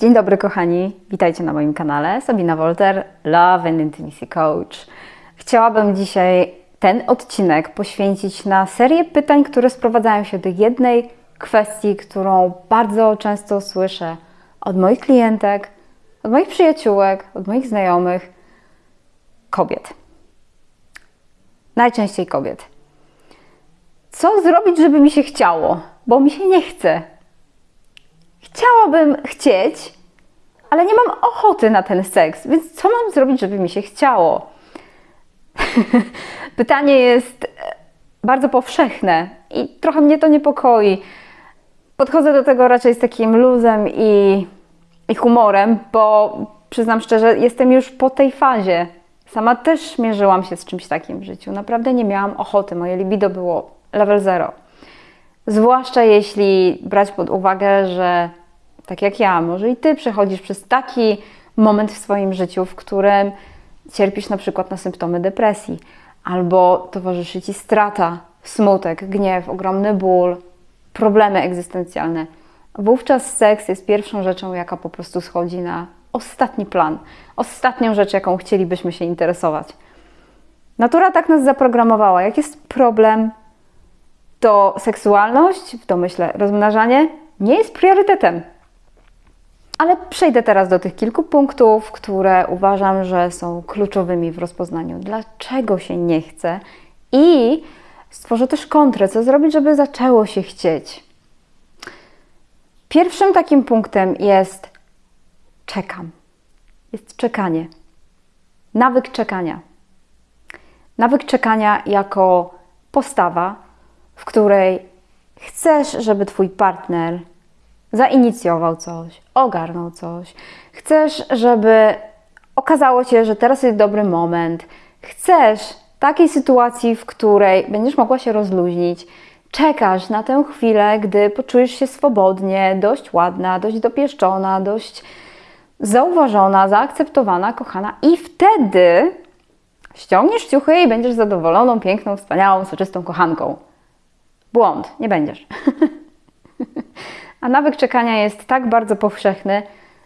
Dzień dobry kochani, witajcie na moim kanale Sabina Wolter, Love and Intimacy Coach. Chciałabym dzisiaj ten odcinek poświęcić na serię pytań, które sprowadzają się do jednej kwestii, którą bardzo często słyszę od moich klientek, od moich przyjaciółek, od moich znajomych, kobiet. Najczęściej kobiet. Co zrobić, żeby mi się chciało? Bo mi się nie chce. Chciałabym chcieć, ale nie mam ochoty na ten seks, więc co mam zrobić, żeby mi się chciało? Pytanie jest bardzo powszechne i trochę mnie to niepokoi. Podchodzę do tego raczej z takim luzem i, i humorem, bo przyznam szczerze, jestem już po tej fazie. Sama też mierzyłam się z czymś takim w życiu. Naprawdę nie miałam ochoty. Moje libido było level zero. Zwłaszcza jeśli brać pod uwagę, że tak jak ja, może i ty przechodzisz przez taki moment w swoim życiu, w którym cierpisz na przykład na symptomy depresji, albo towarzyszy ci strata, smutek, gniew, ogromny ból, problemy egzystencjalne. Wówczas seks jest pierwszą rzeczą, jaka po prostu schodzi na ostatni plan, ostatnią rzecz, jaką chcielibyśmy się interesować. Natura tak nas zaprogramowała. Jak jest problem, to seksualność, w domyśle rozmnażanie, nie jest priorytetem. Ale przejdę teraz do tych kilku punktów, które uważam, że są kluczowymi w rozpoznaniu, dlaczego się nie chce i stworzę też kontrę, co zrobić, żeby zaczęło się chcieć. Pierwszym takim punktem jest czekam. Jest czekanie. Nawyk czekania. Nawyk czekania jako postawa, w której chcesz, żeby Twój partner zainicjował coś, ogarnął coś. Chcesz, żeby okazało się, że teraz jest dobry moment. Chcesz takiej sytuacji, w której będziesz mogła się rozluźnić. Czekasz na tę chwilę, gdy poczujesz się swobodnie, dość ładna, dość dopieszczona, dość zauważona, zaakceptowana, kochana, i wtedy ściągniesz ciuchy i będziesz zadowoloną, piękną, wspaniałą, soczystą kochanką. Błąd, nie będziesz. A nawyk czekania jest tak bardzo powszechny,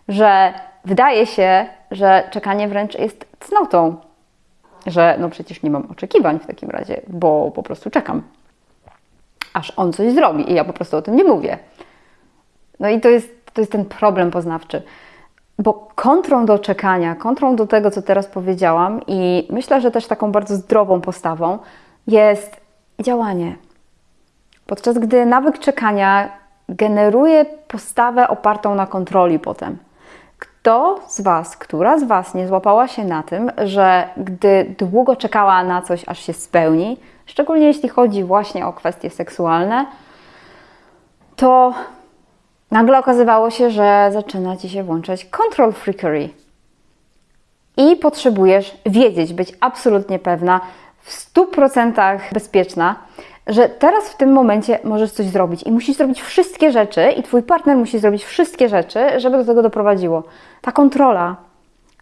że wydaje się, że czekanie wręcz jest cnotą. Że no przecież nie mam oczekiwań w takim razie, bo po prostu czekam. Aż on coś zrobi i ja po prostu o tym nie mówię. No i to jest, to jest ten problem poznawczy. Bo kontrą do czekania, kontrą do tego, co teraz powiedziałam, i myślę, że też taką bardzo zdrową postawą jest działanie. Podczas gdy nawyk czekania generuje postawę opartą na kontroli potem. Kto z Was, która z Was nie złapała się na tym, że gdy długo czekała na coś, aż się spełni, szczególnie jeśli chodzi właśnie o kwestie seksualne, to nagle okazywało się, że zaczyna Ci się włączać control freakery. I potrzebujesz wiedzieć, być absolutnie pewna, w 100% bezpieczna, że teraz w tym momencie możesz coś zrobić i musisz zrobić wszystkie rzeczy, i twój partner musi zrobić wszystkie rzeczy, żeby do tego doprowadziło. Ta kontrola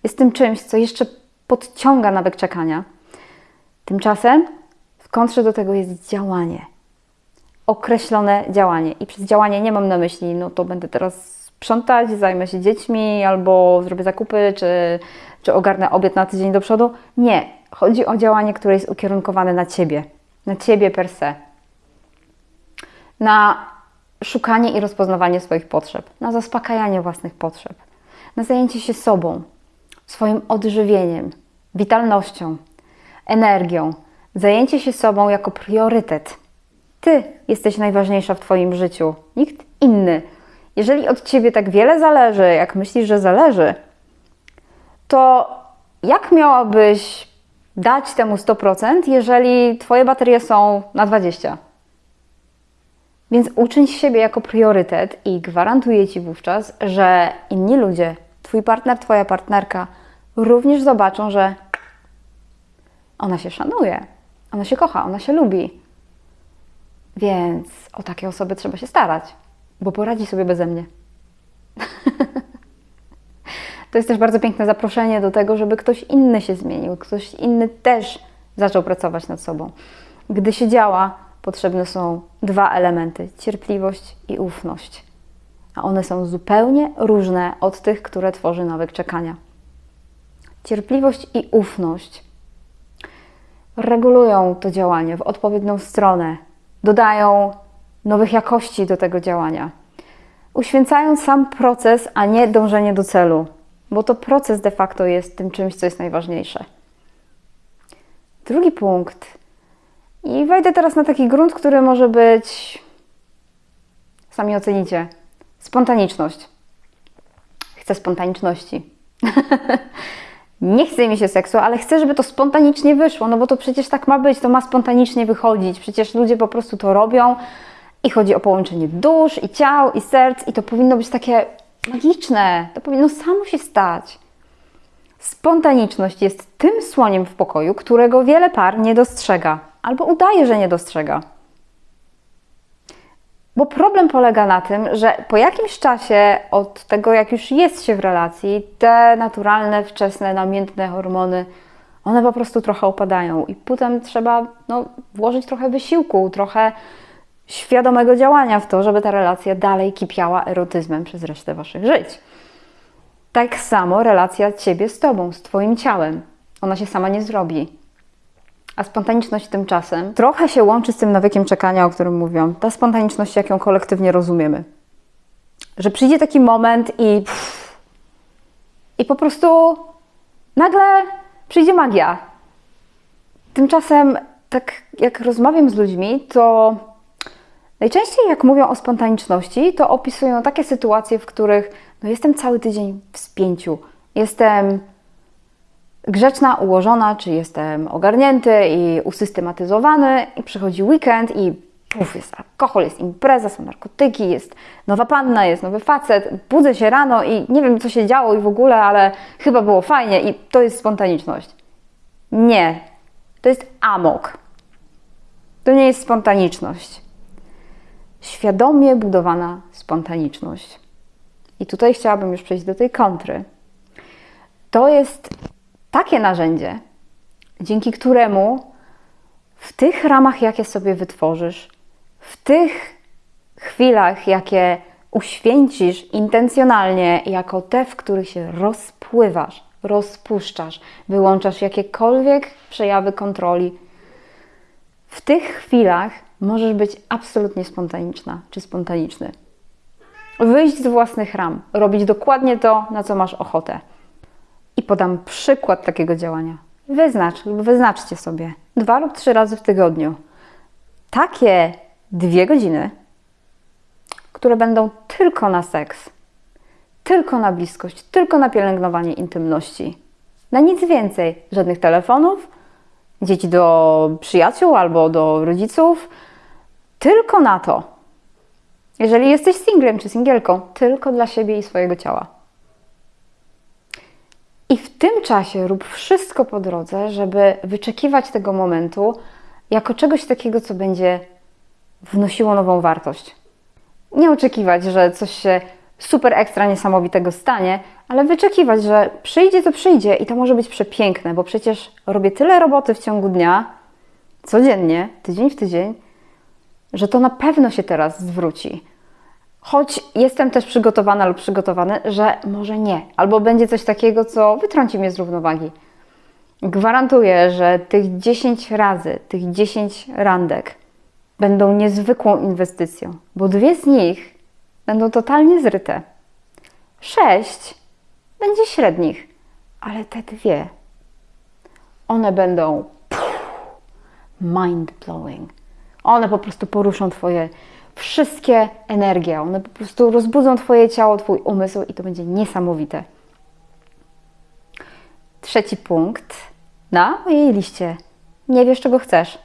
jest tym czymś, co jeszcze podciąga nawyk czekania. Tymczasem w kontrze do tego jest działanie. Określone działanie. I przez działanie nie mam na myśli, no to będę teraz sprzątać, zajmę się dziećmi, albo zrobię zakupy, czy, czy ogarnę obiad na tydzień do przodu. Nie. Chodzi o działanie, które jest ukierunkowane na ciebie na ciebie per se, na szukanie i rozpoznawanie swoich potrzeb, na zaspokajanie własnych potrzeb, na zajęcie się sobą, swoim odżywieniem, witalnością, energią, zajęcie się sobą jako priorytet. Ty jesteś najważniejsza w Twoim życiu, nikt inny. Jeżeli od Ciebie tak wiele zależy, jak myślisz, że zależy, to jak miałabyś dać temu 100%, jeżeli Twoje baterie są na 20%. Więc uczyń siebie jako priorytet i gwarantuję Ci wówczas, że inni ludzie, Twój partner, Twoja partnerka również zobaczą, że ona się szanuje, ona się kocha, ona się lubi. Więc o takie osoby trzeba się starać, bo poradzi sobie beze mnie. To jest też bardzo piękne zaproszenie do tego, żeby ktoś inny się zmienił, ktoś inny też zaczął pracować nad sobą. Gdy się działa, potrzebne są dwa elementy: cierpliwość i ufność. a one są zupełnie różne od tych, które tworzy nawyk czekania. Cierpliwość i ufność regulują to działanie w odpowiednią stronę, dodają nowych jakości do tego działania. Uświęcają sam proces, a nie dążenie do celu, bo to proces de facto jest tym czymś, co jest najważniejsze. Drugi punkt. I wejdę teraz na taki grunt, który może być. Sami ocenicie. Spontaniczność. Chcę spontaniczności. nie chce mi się seksu, ale chcę, żeby to spontanicznie wyszło, no bo to przecież tak ma być, to ma spontanicznie wychodzić. Przecież ludzie po prostu to robią i chodzi o połączenie dusz i ciał i serc i to powinno być takie magiczne. To powinno samo się stać. Spontaniczność jest tym słoniem w pokoju, którego wiele par nie dostrzega albo udaje, że nie dostrzega. Bo problem polega na tym, że po jakimś czasie od tego, jak już jest się w relacji, te naturalne, wczesne, namiętne hormony, one po prostu trochę opadają i potem trzeba no, włożyć trochę wysiłku, trochę świadomego działania w to, żeby ta relacja dalej kipiała erotyzmem przez resztę waszych żyć. Tak samo relacja ciebie z tobą, z twoim ciałem. Ona się sama nie zrobi. A spontaniczność tymczasem trochę się łączy z tym nawykiem czekania, o którym mówiłam. Ta spontaniczność, jak ją kolektywnie rozumiemy. Że przyjdzie taki moment i. Pff, I po prostu nagle przyjdzie magia. Tymczasem, tak jak rozmawiam z ludźmi, to najczęściej jak mówią o spontaniczności, to opisują takie sytuacje, w których no jestem cały tydzień w spięciu. Jestem grzeczna, ułożona, czy jestem ogarnięty i usystematyzowany i przychodzi weekend i puf, jest alkohol, jest impreza, są narkotyki, jest nowa panna, jest nowy facet, budzę się rano i nie wiem, co się działo i w ogóle, ale chyba było fajnie i to jest spontaniczność. Nie, to jest amok. To nie jest spontaniczność. Świadomie budowana spontaniczność. I tutaj chciałabym już przejść do tej kontry. To jest takie narzędzie, dzięki któremu w tych ramach, jakie sobie wytworzysz, w tych chwilach, jakie uświęcisz intencjonalnie, jako te, w których się rozpływasz, rozpuszczasz, wyłączasz jakiekolwiek przejawy kontroli, w tych chwilach możesz być absolutnie spontaniczna czy spontaniczny. Wyjść z własnych ram, robić dokładnie to, na co masz ochotę. I podam przykład takiego działania. Wyznacz lub wyznaczcie sobie dwa lub trzy razy w tygodniu takie dwie godziny, które będą tylko na seks, tylko na bliskość, tylko na pielęgnowanie intymności. Na nic więcej. Żadnych telefonów, dzieci do przyjaciół albo do rodziców. Tylko na to. Jeżeli jesteś singlem czy singielką, tylko dla siebie i swojego ciała. I w tym czasie rób wszystko po drodze, żeby wyczekiwać tego momentu jako czegoś takiego, co będzie wnosiło nową wartość. Nie oczekiwać, że coś się super ekstra niesamowitego stanie, ale wyczekiwać, że przyjdzie to przyjdzie i to może być przepiękne, bo przecież robię tyle roboty w ciągu dnia, codziennie, tydzień w tydzień, że to na pewno się teraz zwróci. Choć jestem też przygotowana lub przygotowany, że może nie, albo będzie coś takiego, co wytrąci mnie z równowagi. Gwarantuję, że tych 10 razy, tych 10 randek będą niezwykłą inwestycją, bo dwie z nich będą totalnie zryte. Sześć będzie średnich, ale te dwie, one będą mind blowing. One po prostu poruszą Twoje wszystkie energie. One po prostu rozbudzą Twoje ciało, Twój umysł i to będzie niesamowite. Trzeci punkt na mojej liście. Nie wiesz, czego chcesz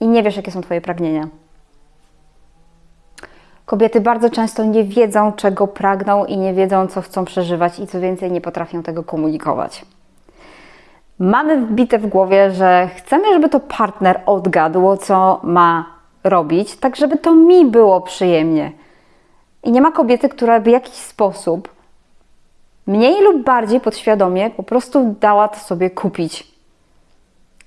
i nie wiesz, jakie są Twoje pragnienia. Kobiety bardzo często nie wiedzą, czego pragną i nie wiedzą, co chcą przeżywać, i co więcej, nie potrafią tego komunikować. Mamy wbite w głowie, że chcemy, żeby to partner odgadł, co ma robić, tak żeby to mi było przyjemnie. I nie ma kobiety, która w jakiś sposób, mniej lub bardziej podświadomie, po prostu dała to sobie kupić.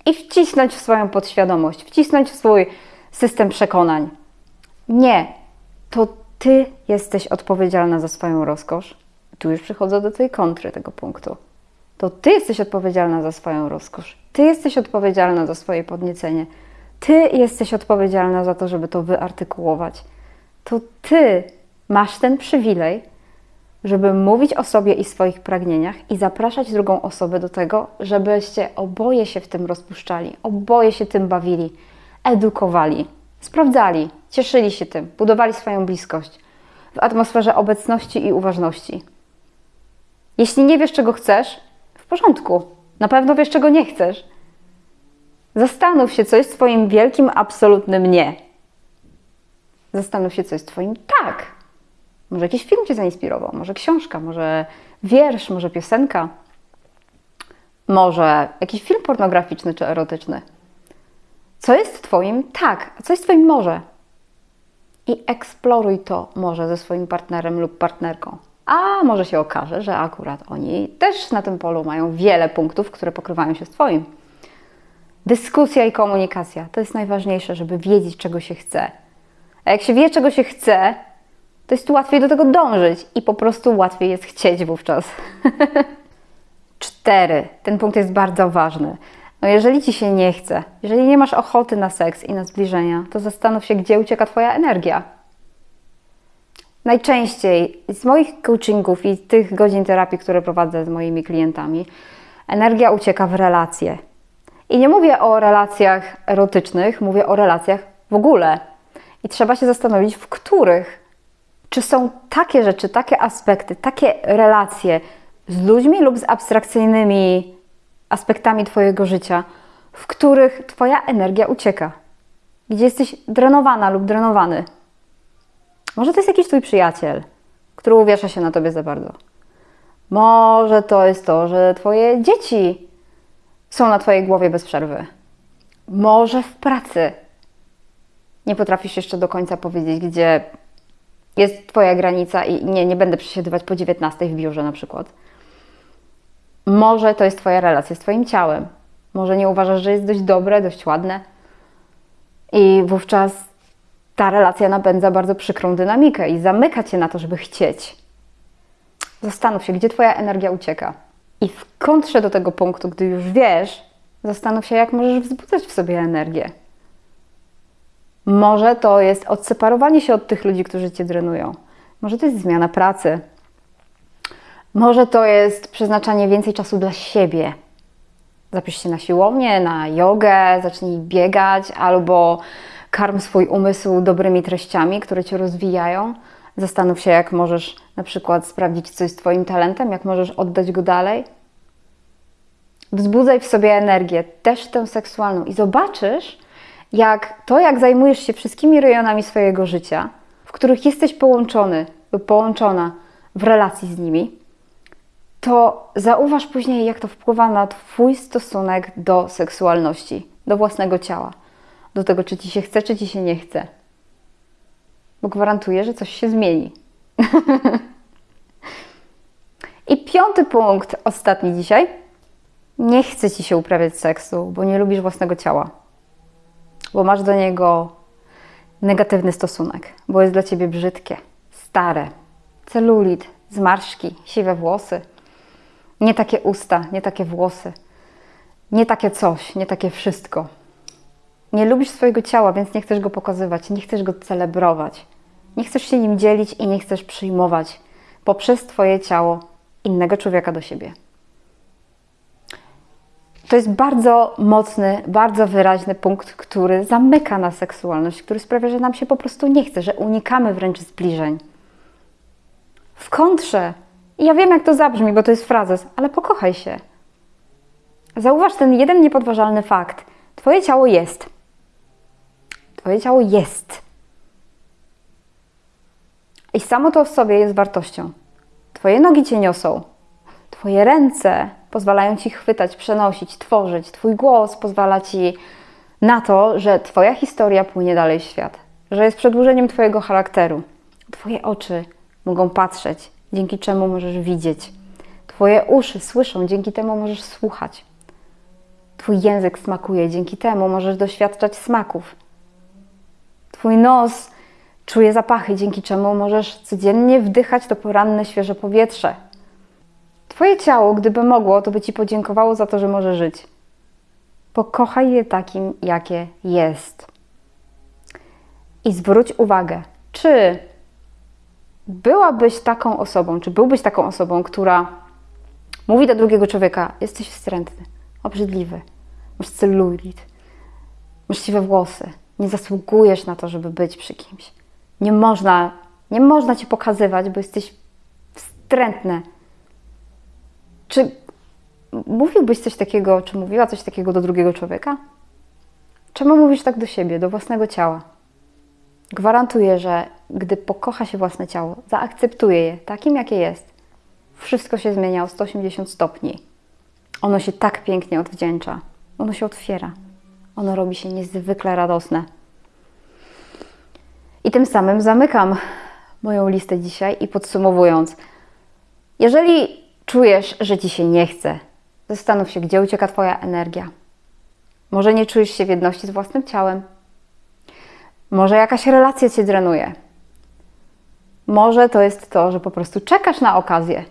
I wcisnąć w swoją podświadomość, wcisnąć w swój system przekonań. Nie, to Ty jesteś odpowiedzialna za swoją rozkosz. Tu już przychodzę do tej kontry tego punktu. To ty jesteś odpowiedzialna za swoją rozkosz. Ty jesteś odpowiedzialna za swoje podniecenie. Ty jesteś odpowiedzialna za to, żeby to wyartykułować. To ty masz ten przywilej, żeby mówić o sobie i swoich pragnieniach i zapraszać drugą osobę do tego, żebyście oboje się w tym rozpuszczali, oboje się tym bawili, edukowali, sprawdzali, cieszyli się tym, budowali swoją bliskość w atmosferze obecności i uważności. Jeśli nie wiesz, czego chcesz, porządku, na pewno wiesz, czego nie chcesz. Zastanów się, co jest Twoim wielkim, absolutnym nie. Zastanów się, co jest Twoim tak. Może jakiś film Cię zainspirował, może książka, może wiersz, może piosenka, może jakiś film pornograficzny czy erotyczny. Co jest Twoim tak, a co jest Twoim może? I eksploruj to może ze swoim partnerem lub partnerką. A może się okaże, że akurat oni też na tym polu mają wiele punktów, które pokrywają się z Twoim. Dyskusja i komunikacja to jest najważniejsze, żeby wiedzieć, czego się chce. A jak się wie, czego się chce, to jest łatwiej do tego dążyć i po prostu łatwiej jest chcieć wówczas. Cztery. Ten punkt jest bardzo ważny. No jeżeli Ci się nie chce, jeżeli nie masz ochoty na seks i na zbliżenia, to zastanów się, gdzie ucieka Twoja energia. Najczęściej z moich coachingów i tych godzin terapii, które prowadzę z moimi klientami, energia ucieka w relacje. I nie mówię o relacjach erotycznych, mówię o relacjach w ogóle. I trzeba się zastanowić, w których. Czy są takie rzeczy, takie aspekty, takie relacje z ludźmi lub z abstrakcyjnymi aspektami Twojego życia, w których Twoja energia ucieka, gdzie jesteś drenowana lub drenowany. Może to jest jakiś Twój przyjaciel, który uwiesza się na Tobie za bardzo. Może to jest to, że Twoje dzieci są na Twojej głowie bez przerwy. Może w pracy nie potrafisz jeszcze do końca powiedzieć, gdzie jest Twoja granica i nie, nie będę przesiedywać po 19 w biurze na przykład. Może to jest Twoja relacja z Twoim ciałem. Może nie uważasz, że jest dość dobre, dość ładne. I wówczas ta relacja napędza bardzo przykrą dynamikę i zamyka Cię na to, żeby chcieć. Zastanów się, gdzie Twoja energia ucieka. I w kontrze do tego punktu, gdy już wiesz, zastanów się, jak możesz wzbudzać w sobie energię. Może to jest odseparowanie się od tych ludzi, którzy cię drenują. Może to jest zmiana pracy. Może to jest przeznaczanie więcej czasu dla siebie. Zapisz się na siłownię, na jogę, zacznij biegać albo karm swój umysł dobrymi treściami, które cię rozwijają. Zastanów się, jak możesz na przykład sprawdzić, co jest Twoim talentem, jak możesz oddać go dalej. Wzbudzaj w sobie energię, też tę seksualną, i zobaczysz, jak to, jak zajmujesz się wszystkimi rejonami swojego życia, w których jesteś połączony połączona w relacji z nimi, to zauważ później, jak to wpływa na Twój stosunek do seksualności, do własnego ciała, do tego, czy Ci się chce, czy Ci się nie chce. Bo gwarantuję, że coś się zmieni. I piąty punkt, ostatni dzisiaj. Nie chce Ci się uprawiać seksu, bo nie lubisz własnego ciała bo masz do niego negatywny stosunek, bo jest dla ciebie brzydkie, stare, celulit, zmarszki, siwe włosy, nie takie usta, nie takie włosy, nie takie coś, nie takie wszystko. Nie lubisz swojego ciała, więc nie chcesz go pokazywać, nie chcesz go celebrować, nie chcesz się nim dzielić i nie chcesz przyjmować poprzez Twoje ciało innego człowieka do siebie. To jest bardzo mocny, bardzo wyraźny punkt, który zamyka na seksualność, który sprawia, że nam się po prostu nie chce, że unikamy wręcz zbliżeń. W kontrze, i ja wiem, jak to zabrzmi, bo to jest frazes, ale pokochaj się. Zauważ ten jeden niepodważalny fakt. Twoje ciało jest. Ciało jest. I samo to w sobie jest wartością. Twoje nogi cię niosą. Twoje ręce pozwalają ci chwytać, przenosić, tworzyć. Twój głos pozwala ci na to, że Twoja historia płynie dalej w świat, że jest przedłużeniem Twojego charakteru. Twoje oczy mogą patrzeć, dzięki czemu możesz widzieć. Twoje uszy słyszą, dzięki temu możesz słuchać. Twój język smakuje, dzięki temu możesz doświadczać smaków. Twój nos czuje zapachy, dzięki czemu możesz codziennie wdychać to poranne, świeże powietrze. Twoje ciało, gdyby mogło, to by ci podziękowało za to, że może żyć. Pokochaj je takim, jakie jest. I zwróć uwagę, czy byłabyś taką osobą, czy byłbyś taką osobą, która mówi do drugiego człowieka: Jesteś wstrętny, obrzydliwy, masz celulit, masz siwe włosy, nie zasługujesz na to, żeby być przy kimś. Nie można, nie można cię pokazywać, bo jesteś wstrętny. Czy mówiłbyś coś takiego, czy mówiła coś takiego do drugiego człowieka? Czemu mówisz tak do siebie, do własnego ciała? Gwarantuję, że gdy pokocha się własne ciało, zaakceptuje je takim, jakie jest, wszystko się zmienia o 180 stopni. Ono się tak pięknie odwdzięcza, ono się otwiera, ono robi się niezwykle radosne. I tym samym zamykam moją listę dzisiaj i podsumowując, jeżeli czujesz, że ci się nie chce, zastanów się, gdzie ucieka Twoja energia. Może nie czujesz się w jedności z własnym ciałem, może jakaś relacja cię drenuje. Może to jest to, że po prostu czekasz na okazję.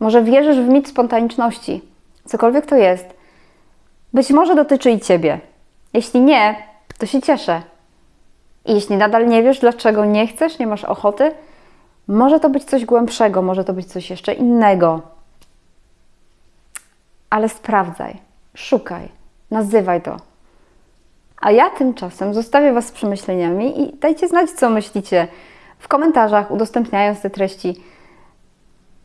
Może wierzysz w mit spontaniczności. Cokolwiek to jest. Być może dotyczy i ciebie. Jeśli nie, to się cieszę. I jeśli nadal nie wiesz, dlaczego nie chcesz, nie masz ochoty, może to być coś głębszego, może to być coś jeszcze innego. Ale sprawdzaj, szukaj, nazywaj to. A ja tymczasem zostawię Was z przemyśleniami i dajcie znać, co myślicie w komentarzach, udostępniając te treści.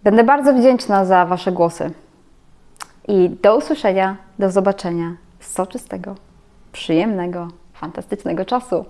Będę bardzo wdzięczna za Wasze głosy. I do usłyszenia, do zobaczenia. Soczystego, przyjemnego, fantastycznego czasu.